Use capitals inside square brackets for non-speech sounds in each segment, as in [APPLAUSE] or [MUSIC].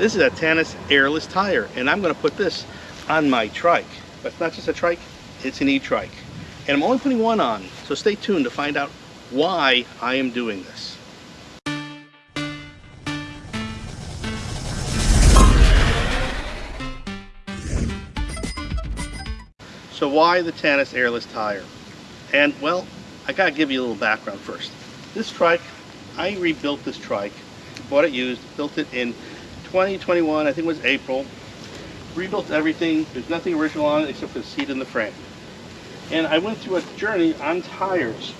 This is a Tannus airless tire, and I'm gonna put this on my trike. But it's not just a trike, it's an e-trike. And I'm only putting one on, so stay tuned to find out why I am doing this. So why the Tannus airless tire? And well, I gotta give you a little background first. This trike, I rebuilt this trike, bought it used, built it in 2021, I think it was April. Rebuilt everything, there's nothing original on it except for the seat and the frame. And I went through a journey on tires.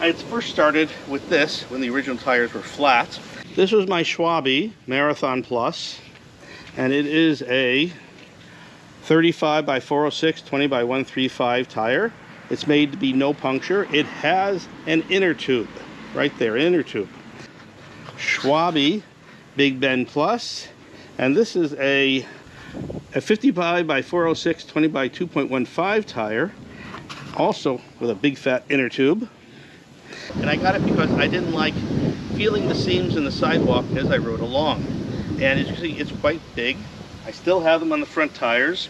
I first started with this when the original tires were flat. This was my Schwalbe Marathon Plus, and it is a 35 by 406, 20 by 135 tire. It's made to be no puncture. It has an inner tube, right there, inner tube. Schwalbe Big Ben Plus, and this is a, a 55 by 406, 20 by 2.15 tire, also with a big fat inner tube. And I got it because I didn't like feeling the seams in the sidewalk as I rode along. And as you see, it's quite big. I still have them on the front tires,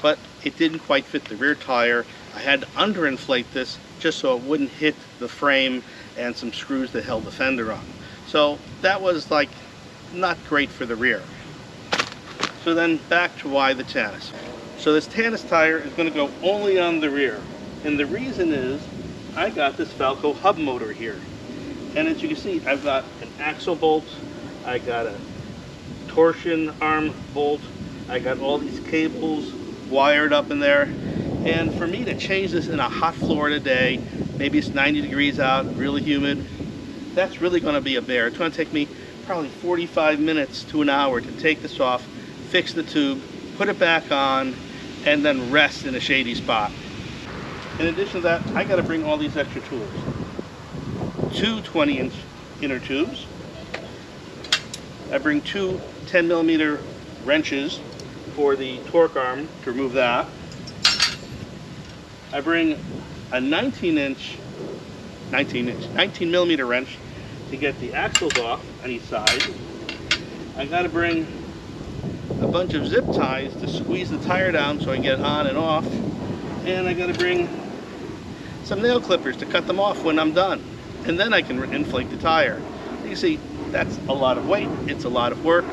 but it didn't quite fit the rear tire. I had to underinflate this just so it wouldn't hit the frame and some screws that held the fender on. So that was like not great for the rear. So then back to why the Tannus. So this Tannus tire is going to go only on the rear. And the reason is I got this Falco hub motor here. And as you can see, I've got an axle bolt, I got a torsion arm bolt, I got all these cables wired up in there. And for me to change this in a hot Florida day, maybe it's 90 degrees out, really humid, that's really going to be a bear. It's going to take me probably 45 minutes to an hour to take this off, fix the tube, put it back on, and then rest in a shady spot. In addition to that, I got to bring all these extra tools. Two 20 inch inner tubes. I bring two 10 millimeter wrenches for the torque arm to remove that. I bring a 19 inch, 19 inch, 19 millimeter wrench to get the axles off each side. I got to bring a bunch of zip ties to squeeze the tire down so I can get on and off. And I got to bring some nail clippers to cut them off when I'm done. And then I can inflate the tire. You see, that's a lot of weight. It's a lot of work.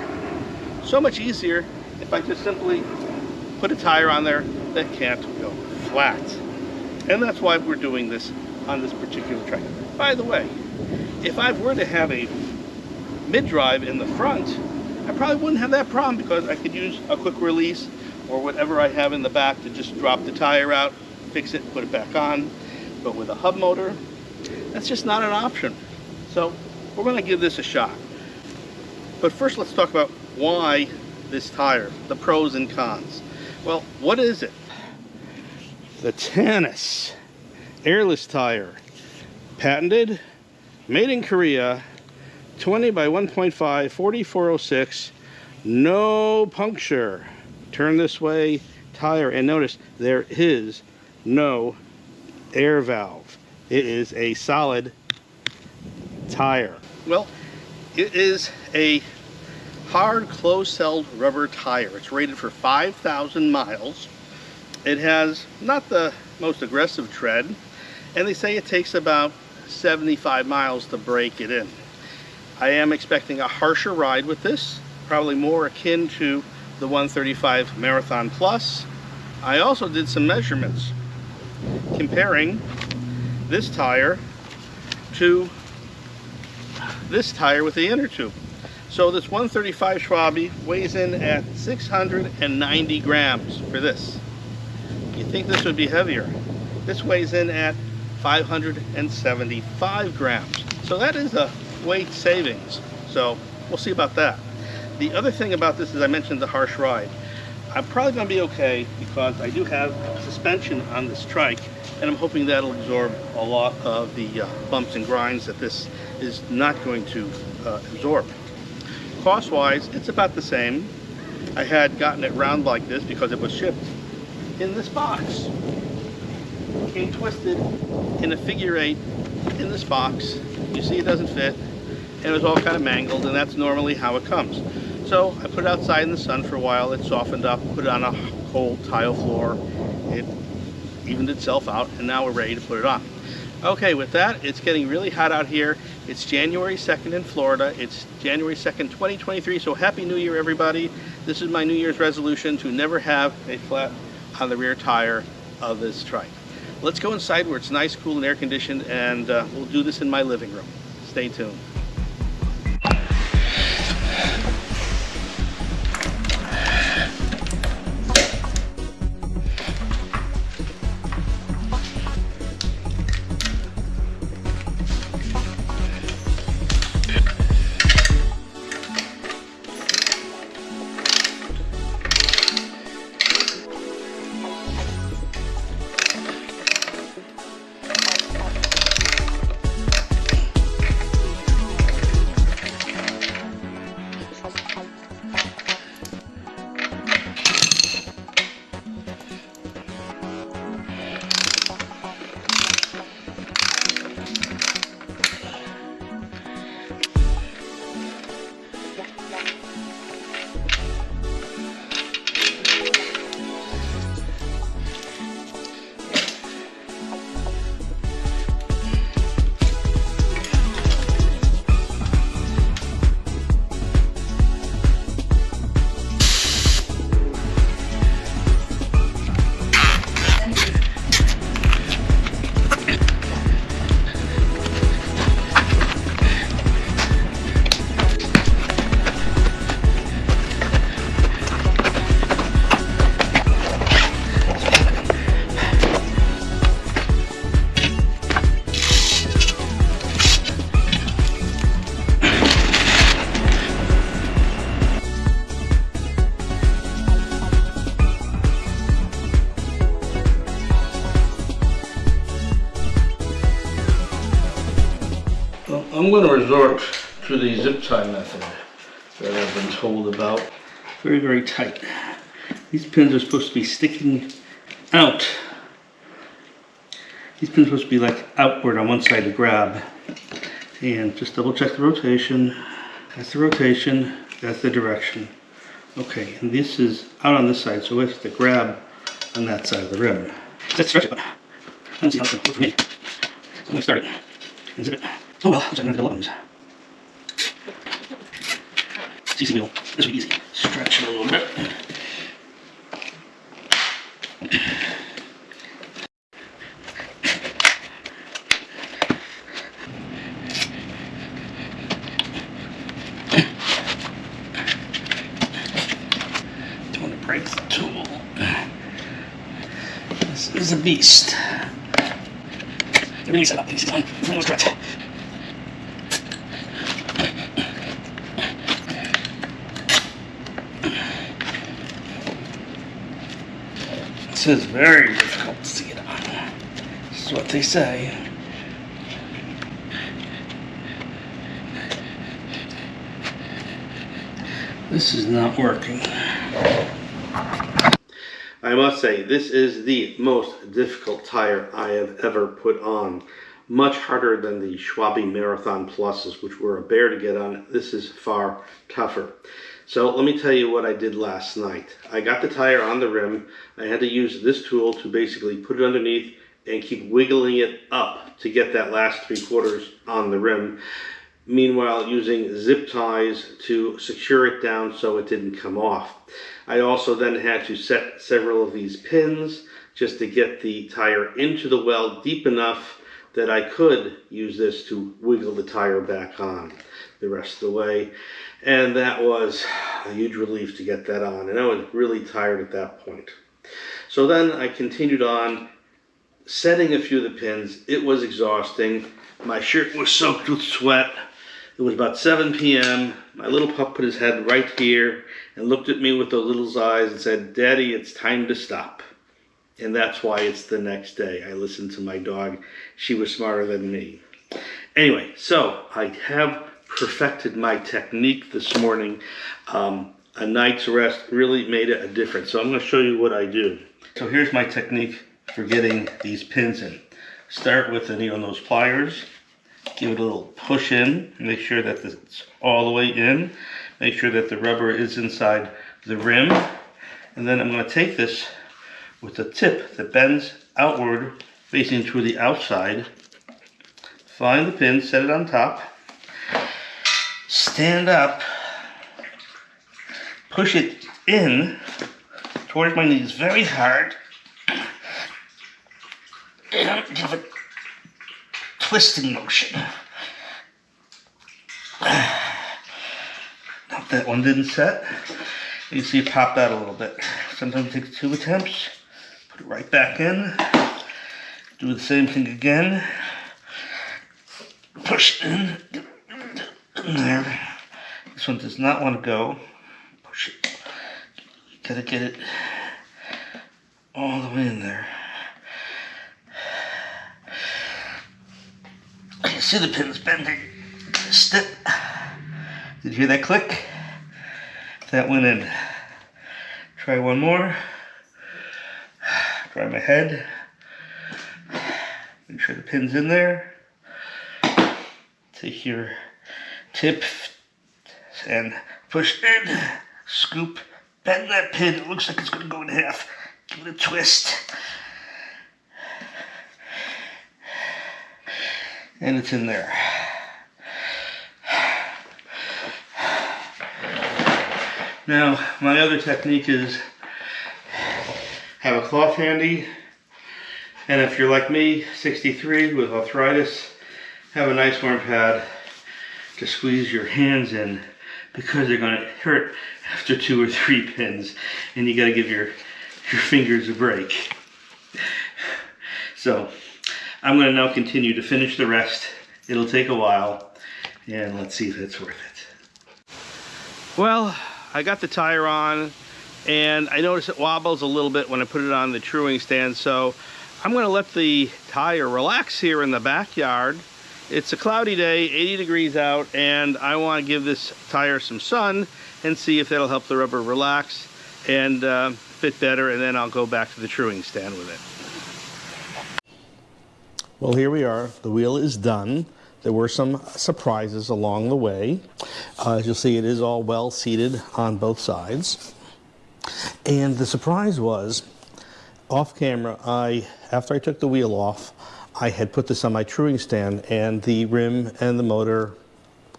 So much easier if I just simply put a tire on there that can't go flat. And that's why we're doing this on this particular track. By the way, if I were to have a mid-drive in the front, I probably wouldn't have that problem because I could use a quick release or whatever I have in the back to just drop the tire out, fix it, put it back on. But with a hub motor, that's just not an option. So we're gonna give this a shot. But first let's talk about why this tire, the pros and cons. Well, what is it? The Tannus airless tire, patented, made in Korea, 20 by 1.5, 4406, no puncture. Turn this way, tire, and notice there is no air valve. It is a solid tire. Well, it is a hard closed-celled rubber tire. It's rated for 5,000 miles. It has not the most aggressive tread, and they say it takes about 75 miles to break it in. I am expecting a harsher ride with this, probably more akin to the 135 Marathon Plus. I also did some measurements comparing this tire to this tire with the inner tube. So this 135 Schwalbe weighs in at 690 grams for this. You think this would be heavier. This weighs in at 575 grams. So that is a weight savings. So we'll see about that. The other thing about this is I mentioned the harsh ride. I'm probably going to be okay because I do have suspension on this trike and I'm hoping that'll absorb a lot of the uh, bumps and grinds that this is not going to uh, absorb. Cost-wise, it's about the same. I had gotten it round like this because it was shipped in this box. Came twisted in a figure eight in this box. You see it doesn't fit and it was all kind of mangled and that's normally how it comes. So I put it outside in the sun for a while. It softened up, put it on a cold tile floor. It evened itself out, and now we're ready to put it on. Okay, with that, it's getting really hot out here. It's January 2nd in Florida. It's January 2nd, 2023, so Happy New Year, everybody. This is my New Year's resolution to never have a flat on the rear tire of this trike. Let's go inside where it's nice, cool, and air conditioned, and uh, we'll do this in my living room. Stay tuned. Tie method that I've been told about. Very, very tight. These pins are supposed to be sticking out. These pins are supposed to be like outward on one side to grab. And just double check the rotation. That's the rotation, that's the direction. Okay, and this is out on this side, so we have to grab on that side of the rim. Let's stretch it, don't see how it's going to for me. Going to start it zip it. Oh well, I'm just gonna the lungs. It's easy wheel. This will be easy. Stretch it a little bit. Don't want to break the tool. This is a beast. Release it up, please. That was correct. This is very difficult to see get on. This is what they say. This is not working. I must say, this is the most difficult tire I have ever put on. Much harder than the Schwalbe Marathon Pluses, which were a bear to get on. This is far tougher. So let me tell you what I did last night. I got the tire on the rim. I had to use this tool to basically put it underneath and keep wiggling it up to get that last three quarters on the rim. Meanwhile, using zip ties to secure it down so it didn't come off. I also then had to set several of these pins just to get the tire into the well deep enough that I could use this to wiggle the tire back on the rest of the way. And that was a huge relief to get that on. And I was really tired at that point. So then I continued on setting a few of the pins. It was exhausting. My shirt was soaked with sweat. It was about 7 p.m. My little pup put his head right here and looked at me with those little eyes and said, Daddy, it's time to stop. And that's why it's the next day. I listened to my dog. She was smarter than me. Anyway, so I have perfected my technique this morning. Um, a night's rest really made a difference. So I'm going to show you what I do. So here's my technique for getting these pins in. Start with the needle nose pliers. Give it a little push in. Make sure that it's all the way in. Make sure that the rubber is inside the rim. And then I'm going to take this with the tip that bends outward facing to the outside. Find the pin, set it on top. Stand up. Push it in towards my knees very hard. And give it twisting motion. That one didn't set. You see it popped out a little bit. Sometimes it takes two attempts. Put it right back in. Do the same thing again. Push in. In there. This one does not want to go. Push it. Gotta get it all the way in there. You see the pins bending. Step. Did you hear that click? That went in. Try one more. Dry my head. Make sure the pin's in there. Take your tip and push in. Scoop. Bend that pin. It looks like it's going to go in half. Give it a twist. And it's in there. Now, my other technique is have a cloth handy, and if you're like me, 63 with arthritis, have a nice warm pad to squeeze your hands in because they're gonna hurt after two or three pins, and you gotta give your, your fingers a break. So, I'm gonna now continue to finish the rest. It'll take a while, and let's see if it's worth it. Well, I got the tire on and I notice it wobbles a little bit when I put it on the truing stand so I'm going to let the tire relax here in the backyard it's a cloudy day 80 degrees out and I want to give this tire some sun and see if that'll help the rubber relax and uh, fit better and then I'll go back to the truing stand with it. Well here we are the wheel is done there were some surprises along the way. Uh, as you'll see, it is all well seated on both sides. And the surprise was, off camera, I after I took the wheel off, I had put this on my truing stand and the rim and the motor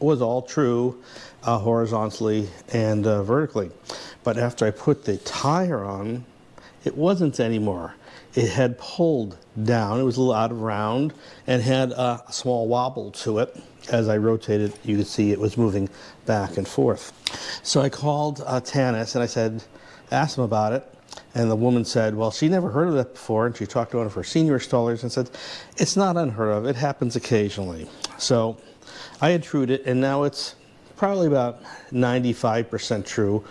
was all true uh, horizontally and uh, vertically. But after I put the tire on, it wasn't anymore it had pulled down. It was a little out of round and had a small wobble to it. As I rotated, you could see it was moving back and forth. So I called uh, Tannus and I said, asked him about it. And the woman said, well, she never heard of that before. And she talked to one of her senior installers and said, it's not unheard of. It happens occasionally. So I had trued it and now it's probably about 95% true.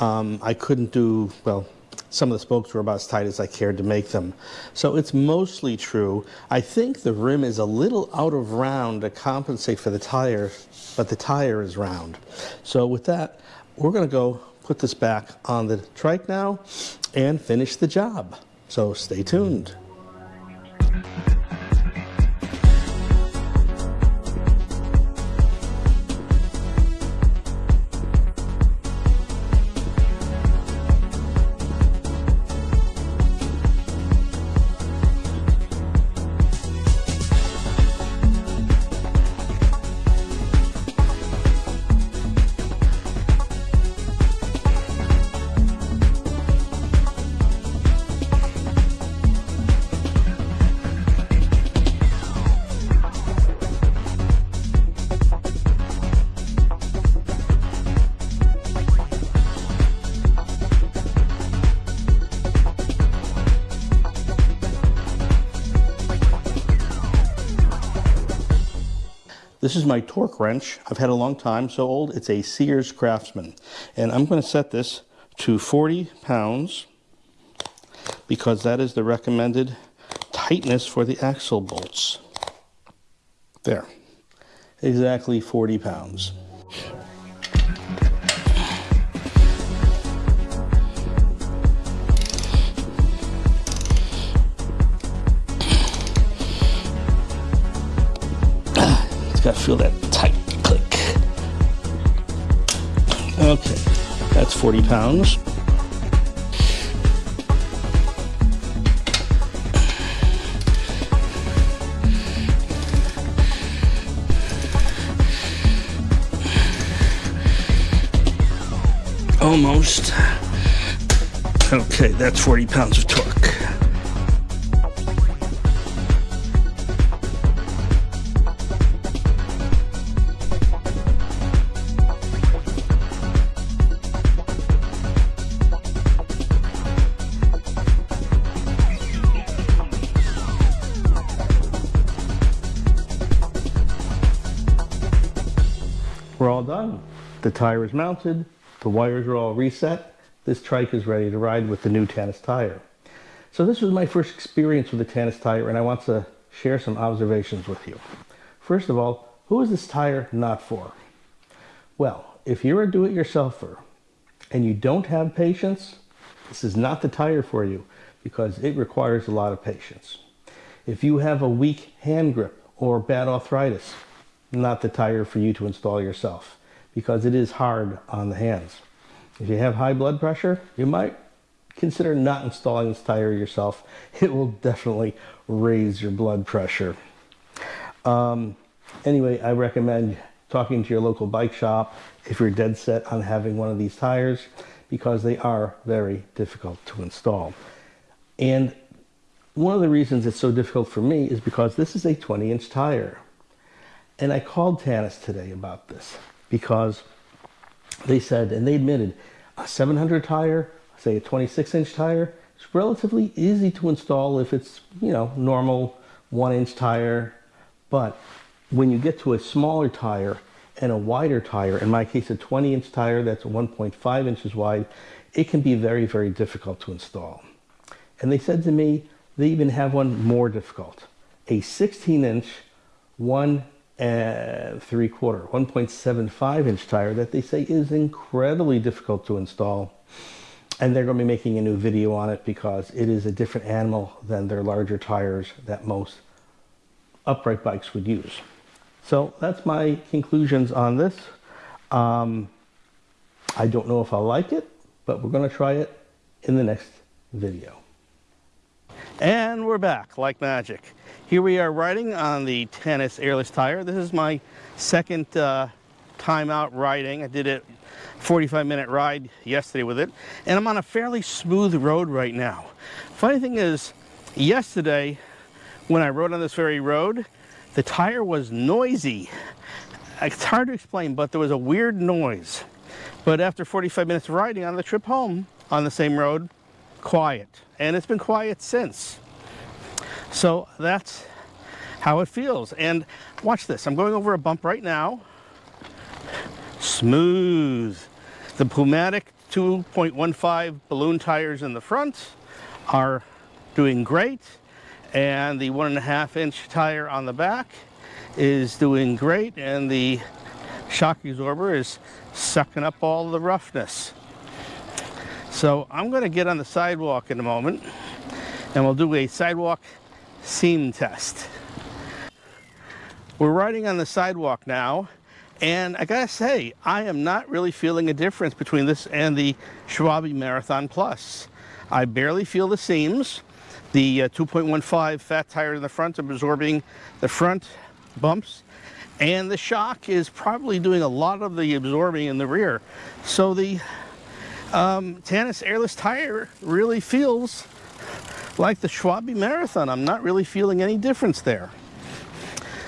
Um, I couldn't do, well, some of the spokes were about as tight as I cared to make them. So it's mostly true. I think the rim is a little out of round to compensate for the tire, but the tire is round. So with that, we're gonna go put this back on the trike now and finish the job. So stay tuned. This is my torque wrench. I've had a long time, so old. It's a Sears Craftsman. And I'm going to set this to 40 pounds because that is the recommended tightness for the axle bolts. There. Exactly 40 pounds. Got to feel that tight click. Okay, that's 40 pounds. Almost. Okay, that's 40 pounds of torque. We're all done. The tire is mounted, the wires are all reset. This trike is ready to ride with the new Tannus tire. So this was my first experience with the Tannus tire and I want to share some observations with you. First of all, who is this tire not for? Well, if you're a do-it-yourselfer and you don't have patience, this is not the tire for you because it requires a lot of patience. If you have a weak hand grip or bad arthritis, not the tire for you to install yourself because it is hard on the hands. If you have high blood pressure, you might consider not installing this tire yourself. [LAUGHS] It will definitely raise your blood pressure. Um, anyway, I recommend talking to your local bike shop if you're dead set on having one of these tires because they are very difficult to install. And one of the reasons it's so difficult for me is because this is a 20 inch tire. And I called Tannus today about this because they said, and they admitted, a 700 tire, say a 26 inch tire, it's relatively easy to install if it's, you know, normal one inch tire. But when you get to a smaller tire and a wider tire, in my case, a 20 inch tire that's 1.5 inches wide, it can be very, very difficult to install. And they said to me, they even have one more difficult, a 16 inch, one and three quarter, 1.75 inch tire that they say is incredibly difficult to install. And they're going to be making a new video on it because it is a different animal than their larger tires that most upright bikes would use. So that's my conclusions on this. Um, I don't know if I'll like it, but we're going to try it in the next video. And we're back like magic. Here we are riding on the Tannus airless tire. This is my second uh, time out riding. I did a 45 minute ride yesterday with it. And I'm on a fairly smooth road right now. Funny thing is, yesterday when I rode on this very road, the tire was noisy. It's hard to explain, but there was a weird noise. But after 45 minutes of riding on the trip home on the same road, quiet. And it's been quiet since. So that's how it feels. And watch this. I'm going over a bump right now. Smooth. The Pumatic 2.15 balloon tires in the front are doing great. And the one and a half inch tire on the back is doing great. And the shock absorber is sucking up all the roughness. So I'm going to get on the sidewalk in a moment and we'll do a sidewalk seam test. We're riding on the sidewalk now and I gotta say, I am not really feeling a difference between this and the Schwalbe Marathon Plus. I barely feel the seams. The uh, 2.15 fat tire in the front is absorbing the front bumps and the shock is probably doing a lot of the absorbing in the rear. So the um, Tannus airless tire really feels like the Schwalbe Marathon. I'm not really feeling any difference there.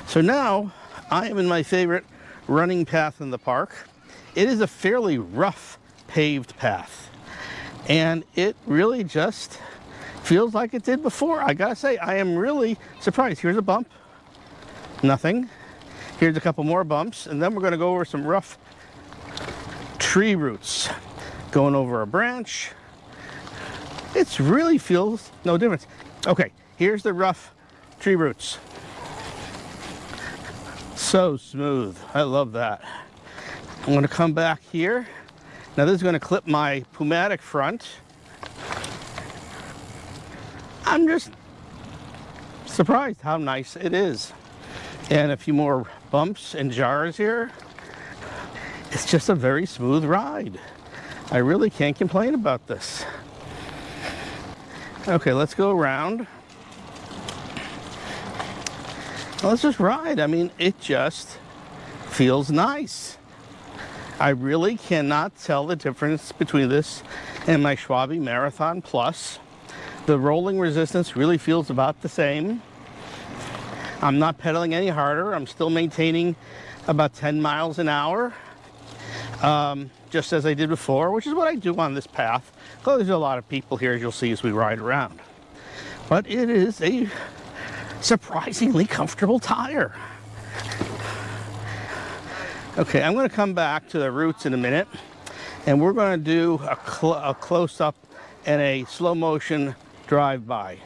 So now I am in my favorite running path in the park. It is a fairly rough paved path and it really just feels like it did before. I gotta say, I am really surprised. Here's a bump, nothing. Here's a couple more bumps and then we're gonna go over some rough tree roots going over a branch. It really feels no difference. Okay, here's the rough tree roots. So smooth. I love that. I'm going to come back here. Now this is going to clip my Pumatic front. I'm just surprised how nice it is. And a few more bumps and jars here. it's just a very smooth ride. I really can't complain about this. Okay, let's go around. Let's just ride. I mean, it just feels nice. I really cannot tell the difference between this and my Schwalbe Marathon Plus. The rolling resistance really feels about the same. I'm not pedaling any harder. I'm still maintaining about 10 miles an hour, um, just as I did before, which is what I do on this path. Well, there's a lot of people here, as you'll see as we ride around. But it is a surprisingly comfortable tire. Okay, I'm going to come back to the roots in a minute, and we're going to do a, cl a close-up and a slow motion drive-by.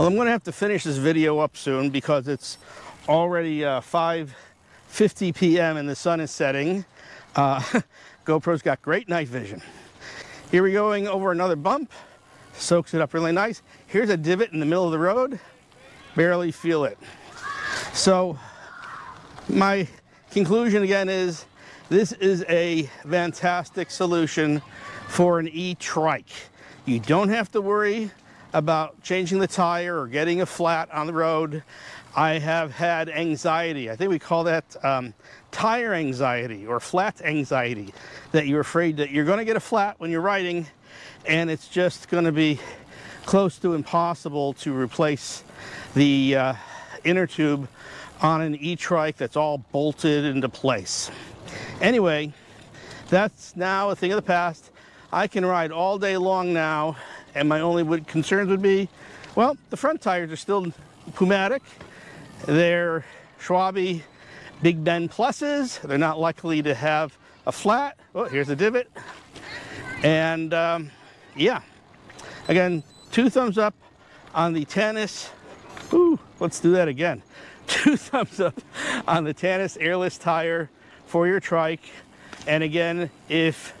Well, I'm going to have to finish this video up soon because it's already uh, 5.50 p.m. and the sun is setting. Uh, [LAUGHS] GoPro's got great night vision. Here we're going over another bump. Soaks it up really nice. Here's a divot in the middle of the road. Barely feel it. So my conclusion again is this is a fantastic solution for an e-trike. You don't have to worry about changing the tire or getting a flat on the road. I have had anxiety. I think we call that um, tire anxiety or flat anxiety, that you're afraid that you're going to get a flat when you're riding and it's just going to be close to impossible to replace the uh, inner tube on an e-trike that's all bolted into place. Anyway, that's now a thing of the past. I can ride all day long now and my only would, concerns would be, well, the front tires are still Pumatic. They're Schwalbe Big Ben Pluses. They're not likely to have a flat. Oh, here's a divot. And um, yeah, again, two thumbs up on the Tannus. Ooh, let's do that again. [LAUGHS] Two thumbs up on the Tannus airless tire for your trike. And again, if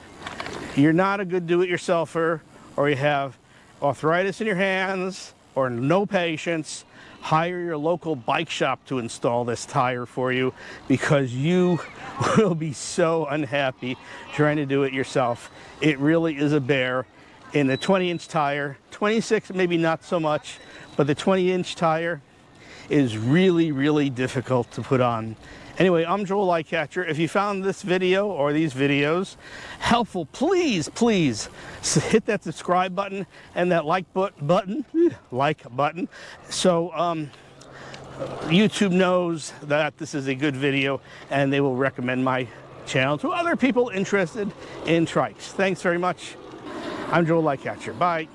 you're not a good do-it-yourselfer or you have arthritis in your hands or no patience, hire your local bike shop to install this tire for you because you [LAUGHS] will be so unhappy trying to do it yourself. It really is a bear in the 20 inch tire, 26 maybe not so much, but the 20 inch tire is really, really difficult to put on. Anyway, I'm Joel Lightcatcher. If you found this video or these videos helpful, please, please hit that subscribe button and that like but button, like button, so um, YouTube knows that this is a good video and they will recommend my channel to other people interested in trikes. Thanks very much. I'm Joel Lightcatcher. Bye.